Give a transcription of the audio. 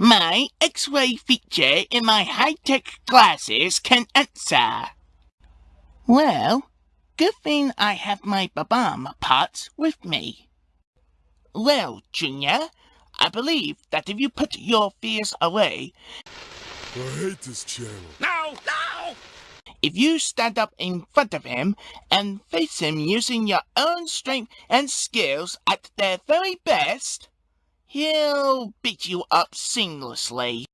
my X-ray feature in my high-tech glasses can answer. Well, good thing I have my Babam parts with me. Well, Junior, I believe that if you put your fears away, I hate this channel. No, no! if you stand up in front of him and face him using your own strength and skills at their very best, he'll beat you up seamlessly.